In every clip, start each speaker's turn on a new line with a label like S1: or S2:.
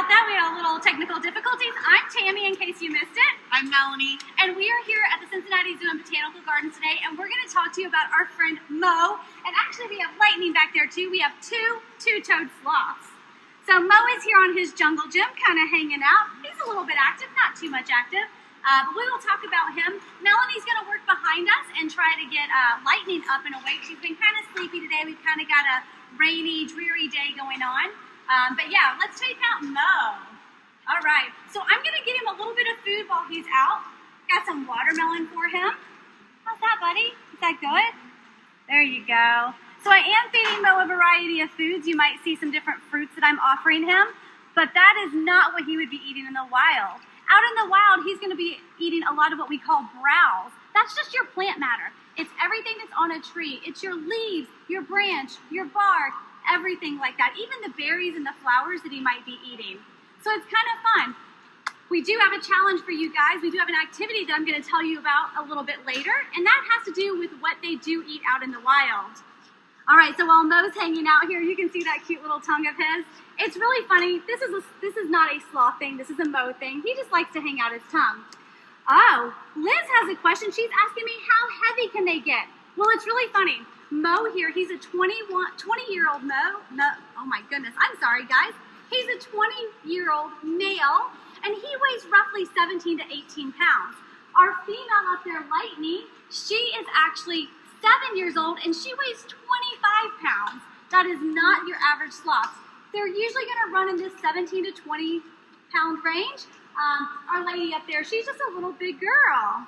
S1: about that. We had a little technical difficulties. I'm Tammy, in case you missed it.
S2: I'm Melanie.
S1: And we are here at the Cincinnati Zoo and Botanical Gardens today, and we're going to talk to you about our friend Mo. And actually, we have Lightning back there too. We have two two-toed sloths. So Mo is here on his jungle gym, kind of hanging out. He's a little bit active, not too much active. Uh, but we will talk about him. Melanie's going to work behind us and try to get uh, Lightning up and awake. She's been kind of sleepy today. We've kind of got a rainy, dreary day going on. Um, but yeah, let's take out Mo. All right, so I'm gonna give him a little bit of food while he's out. Got some watermelon for him. How's that, buddy? Is that good? There you go. So I am feeding Mo a variety of foods. You might see some different fruits that I'm offering him, but that is not what he would be eating in the wild. Out in the wild, he's gonna be eating a lot of what we call browse. That's just your plant matter. It's everything that's on a tree. It's your leaves, your branch, your bark, everything like that, even the berries and the flowers that he might be eating. So it's kind of fun. We do have a challenge for you guys. We do have an activity that I'm going to tell you about a little bit later, and that has to do with what they do eat out in the wild. All right, so while Mo's hanging out here, you can see that cute little tongue of his. It's really funny. This is a, this is not a sloth thing. This is a Mo thing. He just likes to hang out his tongue. Oh, Liz has a question. She's asking me how heavy can they get? Well, it's really funny. Mo here, he's a 21, 20 year old Mo. Mo. Oh my goodness, I'm sorry guys. He's a 20 year old male and he weighs roughly 17 to 18 pounds. Our female up there, Lightning, she is actually seven years old and she weighs 25 pounds. That is not your average sloth. They're usually gonna run in this 17 to 20 pound range. Um, our lady up there, she's just a little big girl.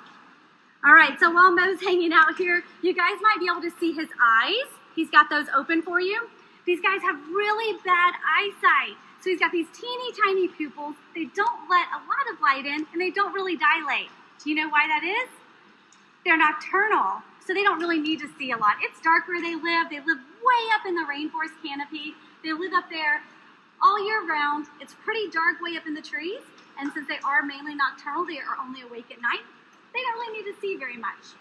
S1: All right, so while Mo's hanging out here, you guys might be able to see his eyes. He's got those open for you. These guys have really bad eyesight. So he's got these teeny tiny pupils. They don't let a lot of light in and they don't really dilate. Do you know why that is? They're nocturnal, so they don't really need to see a lot. It's dark where they live. They live way up in the rainforest canopy. They live up there all year round. It's pretty dark way up in the trees. And since they are mainly nocturnal, they are only awake at night they don't really need to see very much.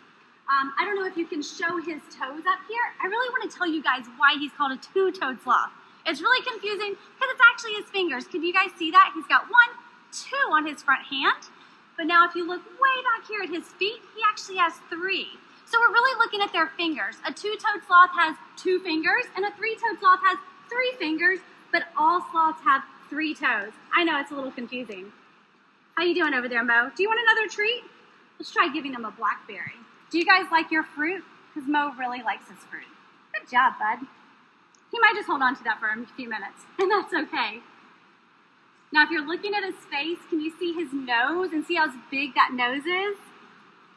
S1: Um, I don't know if you can show his toes up here. I really want to tell you guys why he's called a two-toed sloth. It's really confusing because it's actually his fingers. Can you guys see that? He's got one, two on his front hand. But now if you look way back here at his feet, he actually has three. So we're really looking at their fingers. A two-toed sloth has two fingers and a three-toed sloth has three fingers, but all sloths have three toes. I know it's a little confusing. How you doing over there, Mo? Do you want another treat? Let's try giving him a blackberry. Do you guys like your fruit? Because Mo really likes his fruit. Good job, bud. He might just hold on to that for a few minutes, and that's okay. Now, if you're looking at his face, can you see his nose and see how big that nose is?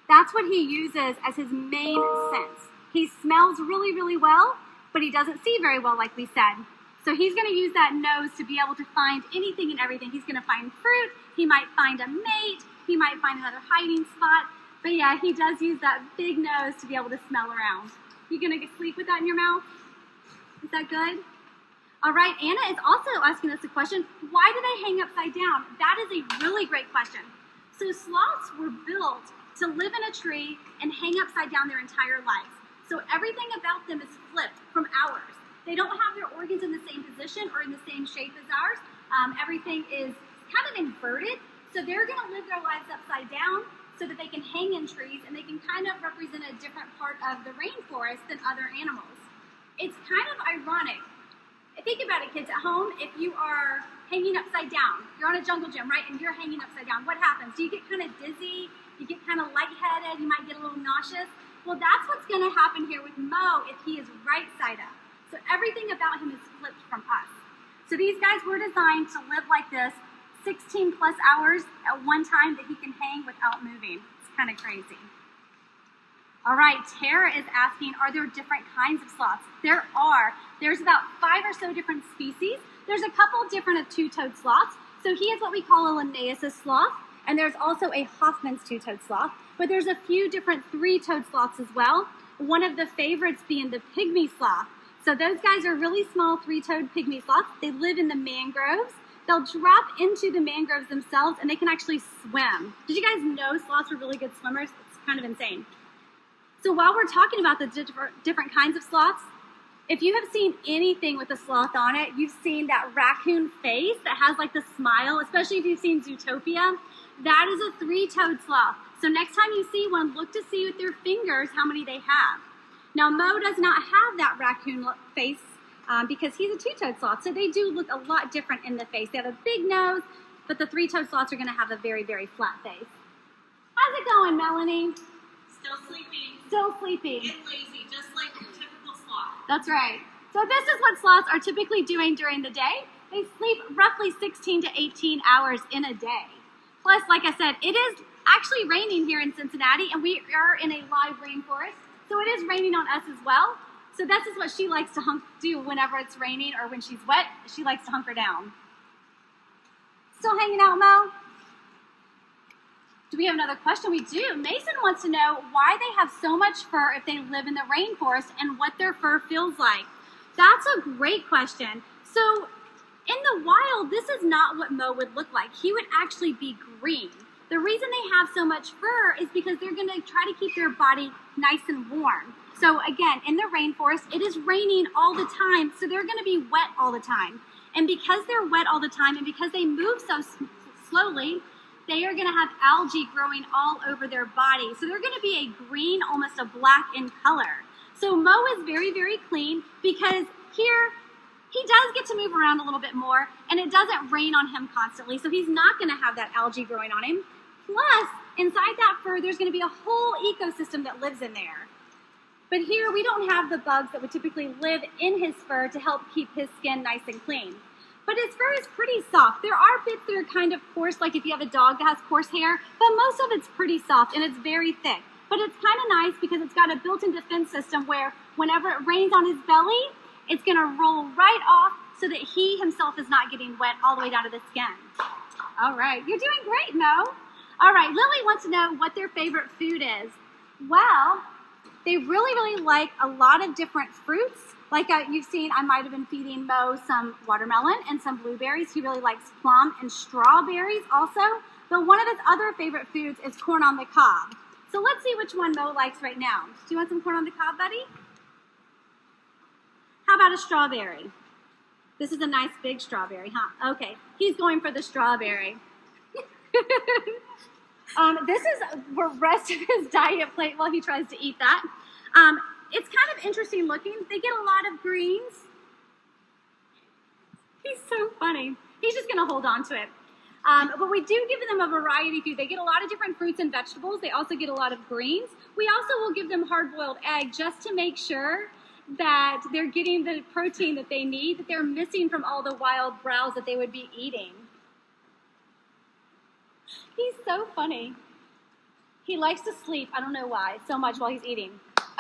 S1: That's what he uses as his main sense. He smells really, really well, but he doesn't see very well, like we said. So he's going to use that nose to be able to find anything and everything. He's going to find fruit. He might find a mate. He might find another hiding spot. But yeah, he does use that big nose to be able to smell around. You gonna sleep with that in your mouth? Is that good? All right, Anna is also asking us a question. Why do they hang upside down? That is a really great question. So sloths were built to live in a tree and hang upside down their entire lives. So everything about them is flipped from ours. They don't have their organs in the same position or in the same shape as ours. Um, everything is kind of inverted so they're going to live their lives upside down so that they can hang in trees and they can kind of represent a different part of the rainforest than other animals. It's kind of ironic. Think about it, kids at home. If you are hanging upside down, you're on a jungle gym, right? And you're hanging upside down. What happens? Do you get kind of dizzy? You get kind of lightheaded? You might get a little nauseous? Well, that's what's going to happen here with Mo if he is right side up. So everything about him is flipped from us. So these guys were designed to live like this 16 plus hours at one time that he can hang without moving. It's kind of crazy. All right, Tara is asking, are there different kinds of sloths? There are. There's about five or so different species. There's a couple different of two-toed sloths. So he is what we call a Linnaeus sloth, and there's also a Hoffmann's two-toed sloth, but there's a few different three-toed sloths as well. One of the favorites being the pygmy sloth. So those guys are really small three-toed pygmy sloths. They live in the mangroves, They'll drop into the mangroves themselves and they can actually swim. Did you guys know sloths are really good swimmers? It's kind of insane. So while we're talking about the different kinds of sloths, If you have seen anything with a sloth on it, you've seen that raccoon face that has like the smile, especially if you've seen Zootopia. That is a three-toed sloth. So next time you see one, look to see with your fingers how many they have. Now Mo does not have that raccoon face um, because he's a two-toed sloth. So they do look a lot different in the face. They have a big nose, but the three-toed sloths are gonna have a very, very flat face. How's it going, Melanie?
S2: Still sleeping.
S1: Still sleeping.
S2: And lazy, just like your typical sloth.
S1: That's right. So this is what sloths are typically doing during the day. They sleep roughly 16 to 18 hours in a day. Plus, like I said, it is actually raining here in Cincinnati and we are in a live rainforest. So it is raining on us as well. So this is what she likes to hunk do whenever it's raining or when she's wet. She likes to hunker down. Still hanging out, Mo? Do we have another question? We do. Mason wants to know why they have so much fur if they live in the rainforest and what their fur feels like. That's a great question. So in the wild, this is not what Mo would look like. He would actually be green. The reason they have so much fur is because they're gonna try to keep their body nice and warm. So again, in the rainforest, it is raining all the time, so they're gonna be wet all the time. And because they're wet all the time and because they move so slowly, they are gonna have algae growing all over their body. So they're gonna be a green, almost a black in color. So Mo is very, very clean because here he does get to move around a little bit more and it doesn't rain on him constantly. So he's not gonna have that algae growing on him. Plus, inside that fur, there's gonna be a whole ecosystem that lives in there. But here we don't have the bugs that would typically live in his fur to help keep his skin nice and clean. But his fur is pretty soft. There are bits that are kind of coarse, like if you have a dog that has coarse hair, but most of it's pretty soft and it's very thick. But it's kind of nice because it's got a built-in defense system where whenever it rains on his belly, it's gonna roll right off so that he himself is not getting wet all the way down to the skin. All right, you're doing great, Mo. All right, Lily wants to know what their favorite food is. Well, they really, really like a lot of different fruits. Like uh, you've seen, I might have been feeding Mo some watermelon and some blueberries. He really likes plum and strawberries also. But one of his other favorite foods is corn on the cob. So let's see which one Mo likes right now. Do you want some corn on the cob, buddy? How about a strawberry? This is a nice big strawberry, huh? Okay, he's going for the strawberry. um, this is the rest of his diet plate while he tries to eat that. Um, it's kind of interesting looking. They get a lot of greens. He's so funny. He's just gonna hold on to it. Um, but we do give them a variety food. They get a lot of different fruits and vegetables. They also get a lot of greens. We also will give them hard-boiled egg just to make sure that they're getting the protein that they need, that they're missing from all the wild browse that they would be eating. He's so funny. He likes to sleep, I don't know why, so much while he's eating.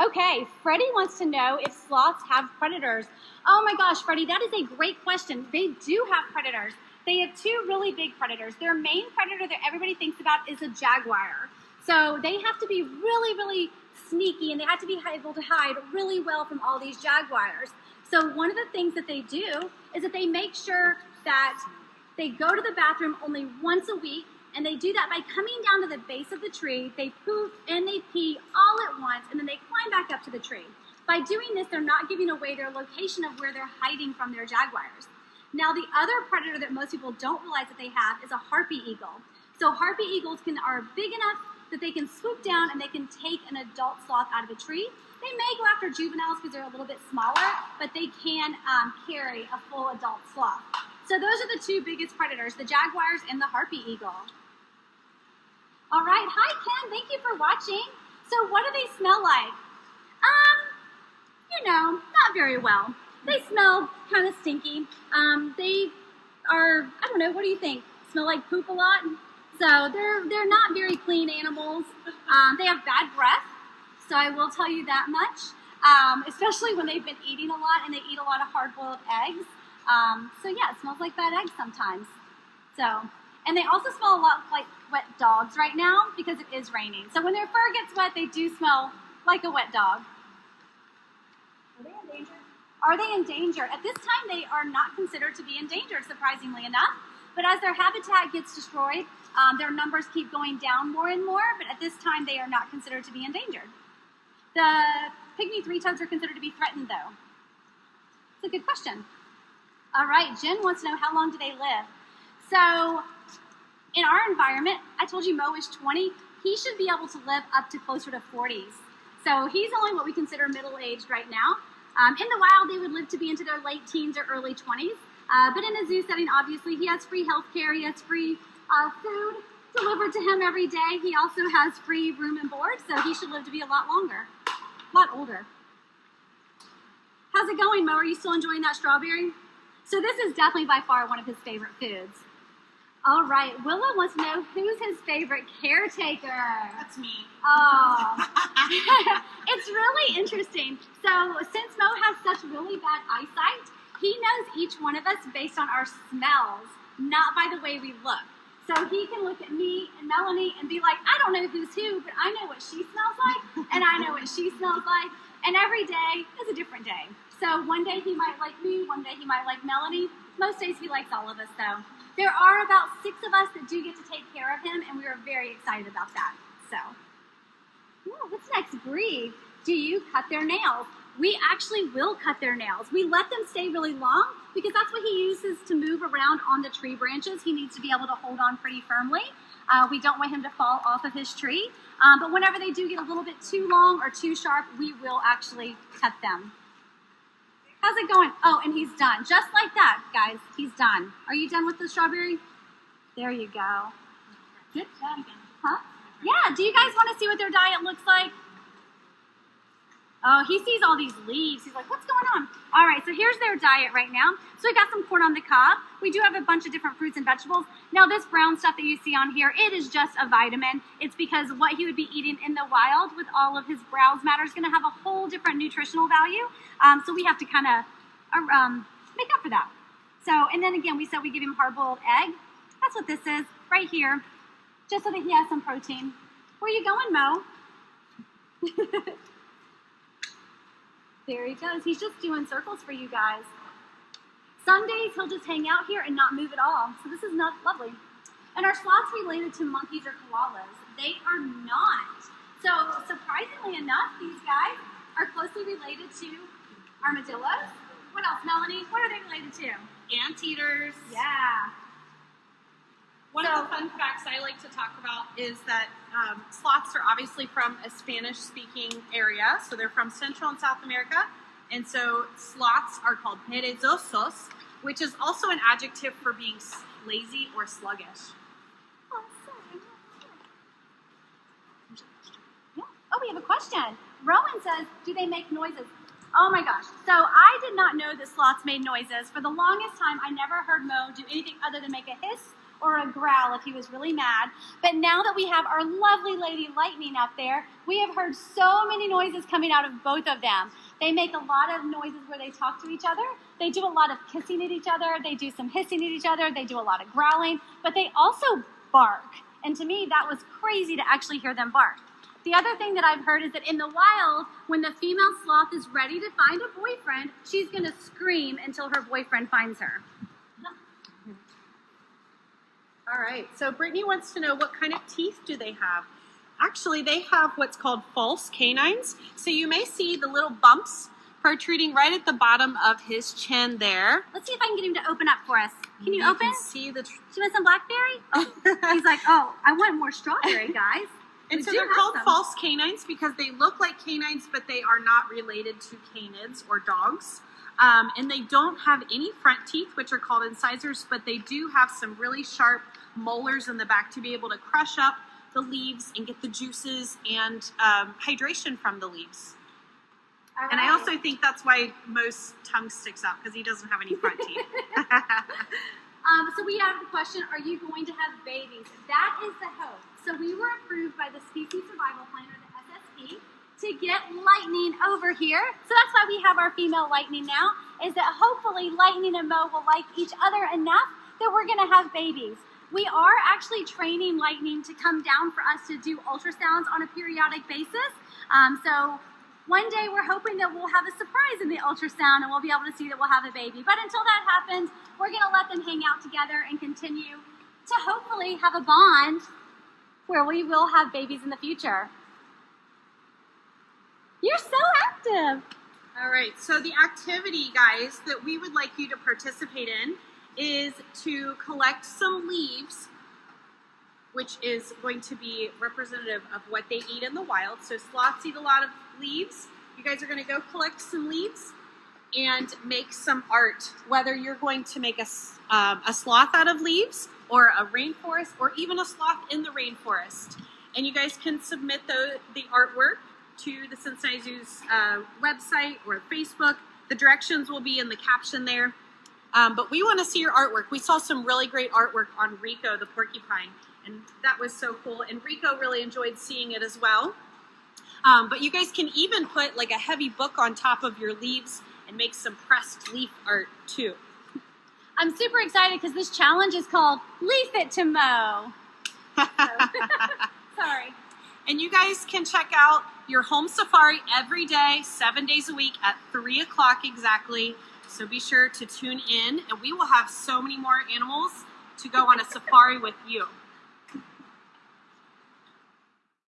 S1: Okay, Freddie wants to know if sloths have predators. Oh my gosh, Freddie, that is a great question. They do have predators. They have two really big predators. Their main predator that everybody thinks about is a jaguar. So they have to be really, really sneaky and they have to be able to hide really well from all these jaguars. So one of the things that they do is that they make sure that they go to the bathroom only once a week and they do that by coming down to the base of the tree, they poop and they pee all at once, and then they climb back up to the tree. By doing this, they're not giving away their location of where they're hiding from their jaguars. Now, the other predator that most people don't realize that they have is a harpy eagle. So harpy eagles can, are big enough that they can swoop down and they can take an adult sloth out of a tree. They may go after juveniles because they're a little bit smaller, but they can um, carry a full adult sloth. So those are the two biggest predators, the jaguars and the harpy eagle. All right, hi Ken, thank you for watching. So what do they smell like? Um, you know, not very well. They smell kind of stinky. Um, they are, I don't know, what do you think? Smell like poop a lot? So they're, they're not very clean animals. Um, they have bad breath, so I will tell you that much. Um, especially when they've been eating a lot and they eat a lot of hard-boiled eggs. Um, so yeah, it smells like bad eggs sometimes. So, and they also smell a lot like wet dogs right now because it is raining. So when their fur gets wet, they do smell like a wet dog. Are they endangered? Are they in danger? At this time, they are not considered to be endangered, surprisingly enough. But as their habitat gets destroyed, um, their numbers keep going down more and more, but at this time, they are not considered to be endangered. The pygmy three-toes are considered to be threatened, though. It's a good question. All right, Jen wants to know how long do they live? So, in our environment, I told you Mo is 20. He should be able to live up to closer to 40s. So he's only what we consider middle aged right now. Um, in the wild, they would live to be into their late teens or early 20s. Uh, but in a zoo setting, obviously, he has free health care, he has free uh, food delivered to him every day. He also has free room and board, so he should live to be a lot longer, a lot older. How's it going, Mo? Are you still enjoying that strawberry? So this is definitely by far one of his favorite foods. All right, Willow wants to know who's his favorite caretaker.
S2: That's me.
S1: Oh, it's really interesting. So since Mo has such really bad eyesight, he knows each one of us based on our smells, not by the way we look. So he can look at me and Melanie and be like, I don't know who's who, but I know what she smells like, and I know what she smells like. And every day is a different day. So one day he might like me, one day he might like Melanie. Most days he likes all of us though. There are about six of us that do get to take care of him, and we are very excited about that. So, what's next? Bree, do you cut their nails? We actually will cut their nails. We let them stay really long because that's what he uses to move around on the tree branches. He needs to be able to hold on pretty firmly. Uh, we don't want him to fall off of his tree. Um, but whenever they do get a little bit too long or too sharp, we will actually cut them. How's it going? Oh, and he's done. Just like that, guys. He's done. Are you done with the strawberry? There you go. Good job. Huh? Yeah. Do you guys want to see what their diet looks like? Oh, he sees all these leaves. He's like, what's going on? All right, so here's their diet right now. So we got some corn on the cob. We do have a bunch of different fruits and vegetables. Now, this brown stuff that you see on here, it is just a vitamin. It's because what he would be eating in the wild with all of his browse matter is going to have a whole different nutritional value. Um, so we have to kind of um, make up for that. So, and then again, we said we give him hard-boiled egg. That's what this is right here, just so that he has some protein. Where you going, Mo? There he goes. He's just doing circles for you guys. Some days he'll just hang out here and not move at all. So this is not lovely. And are sloths related to monkeys or koalas? They are not. So surprisingly enough, these guys are closely related to armadillos. What else, Melanie? What are they related to?
S2: Anteaters.
S1: Yeah.
S2: One
S1: So-
S2: of the fun facts I like to talk about is that um, sloths are obviously from a Spanish speaking area. So they're from Central and South America. And so sloths are called perezosos, which is also an adjective for being lazy or sluggish.
S1: Oh. Yeah. Oh, we have a question. Rowan says, do they make noises? Oh my gosh. So I did not know that sloths made noises. For the longest time, I never heard Mo do anything other than make a hiss or a growl if he was really mad. But now that we have our lovely lady Lightning up there, we have heard so many noises coming out of both of them. They make a lot of noises where they talk to each other. They do a lot of kissing at each other. They do some hissing at each other. They do a lot of growling, but they also bark. And to me, that was crazy to actually hear them bark. The other thing that I've heard is that in the wild, when the female sloth is ready to find a boyfriend, she's going to scream until her boyfriend finds her.
S2: All right. So Brittany wants to know what kind of teeth do they have? Actually, they have what's called false canines. So you may see the little bumps protruding right at the bottom of his chin there.
S1: Let's see if I can get him to open up for us. Can you, open?
S2: Can see the.
S1: Do you want some blackberry? Oh, he's like, oh, I want more strawberry, guys.
S2: and
S1: We
S2: so they're called
S1: some.
S2: false canines because they look like canines, but they are not related to canids or dogs. Um, and they don't have any front teeth, which are called incisors, but they do have some really sharp molars in the back to be able to crush up the leaves and get the juices and um, hydration from the leaves.
S1: All
S2: And I also think that's why most tongue sticks out because he doesn't have any front teeth.
S1: Um, so we have the question, are you going to have babies? That is the hope. So we were approved by the Species Survival Plan, or the SSP, to get Lightning over here. So that's why we have our female Lightning now, is that hopefully Lightning and Mo will like each other enough that we're going to have babies. We are actually training Lightning to come down for us to do ultrasounds on a periodic basis. Um, so one day we're hoping that we'll have a surprise in the ultrasound and we'll be able to see that we'll have a baby. But until that happens, we're going to let them hang out together and continue to hopefully have a bond where we will have babies in the future. You're so active.
S2: All right. So the activity, guys, that we would like you to participate in is to collect some leaves, which is going to be representative of what they eat in the wild. So sloths eat a lot of leaves. You guys are going to go collect some leaves and make some art. Whether you're going to make a, um, a sloth out of leaves or a rainforest or even a sloth in the rainforest. And you guys can submit the, the artwork to the Cincinnati Zoo's uh, website or Facebook. The directions will be in the caption there. Um, but we want to see your artwork. We saw some really great artwork on Rico the porcupine, and that was so cool. And Rico really enjoyed seeing it as well. Um, but you guys can even put like a heavy book on top of your leaves and make some pressed leaf art too.
S1: I'm super excited because this challenge is called Leaf It to Mo. Sorry.
S2: And you guys can check out your home safari every day, seven days a week at three o'clock exactly. So be sure to tune in, and we will have so many more animals to go on a safari with you.